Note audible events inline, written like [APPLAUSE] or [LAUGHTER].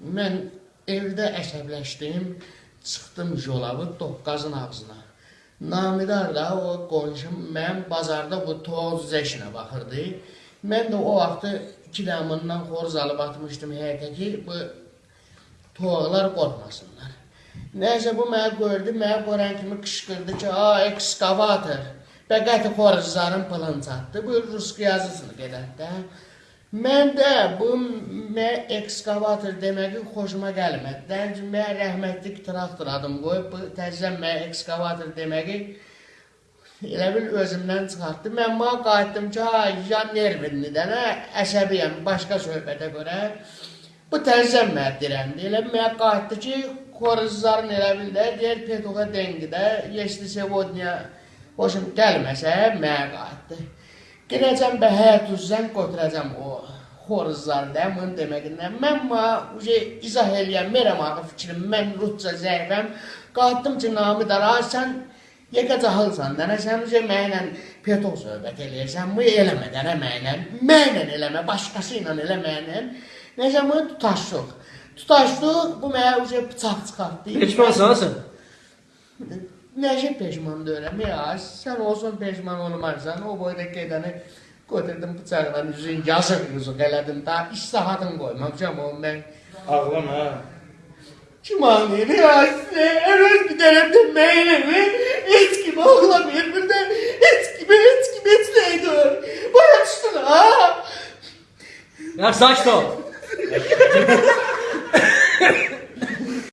Mən evdə əsəbləşdim, çıxdım yola bu doqqazın ağzına. Namidar da o qonşum mən bazarda bu toz işinə baxırdı. Mən də o vaxtı iki damından xoruz alıb atmışdım həyətə ki, bu toğlar qorxmasınlar. Nəysə bu mənə gördü, mənə qoran kimi qışqırdı ki, "A, ekskavator." Bəqəti xoruzların pılını çatdı. Bu rus yazısını qədər də. Mən də bu mən ekskavator deməyi xoşuma gəlmədi. Dəncə mən rəhmətlik traktor adım qoyub bu təzə mən ekskavator deməyi elə bil özümdən çıxartdı. Mən ma qayıtdım ki, ha, ya nervinli dənə əsəbiyəm başqa söhbətə görə. Bu təzə mən dirəndi. Elə mən qayıtdı ki, xoruzların elə bil də deyir Petoğa dengidə, Yeşli Sevodnya hoşum gəlməsə mən qayıtdı. Girəcəm bə həyat üzrən götürəcəm o xoruzları da bunu deməkindən. Mən ma uje izah eləyəm, merəm axı fikrim, mən rusca zəifəm. Qayıtdım ki, namı dara, sən yekə cahılsan, dənə sən uje mənlə petov söhbət eləyirsən, bu eləmə dənə mənlə, mənlə eləmə, başqası ilə eləməylə. Necə bunu tutaşdıq. Tutaşdıq, bu mənə uje bıçaq çıxartdı. Peşmansan sən? Necip peşmandı öyle. Ya sen olsun peşman olmazsan o boydaki edeni götürdüm bıçakla yüzün yazık yüzük eledim. Daha iş sahatını koymam canım ben. Ağlama ha. Cumaniyeli ya size evet bir denemde meylemi et gibi ağlamıyor bir de et gibi et gibi etleydi. Bana düştün ha. Ya saçma. [LAUGHS]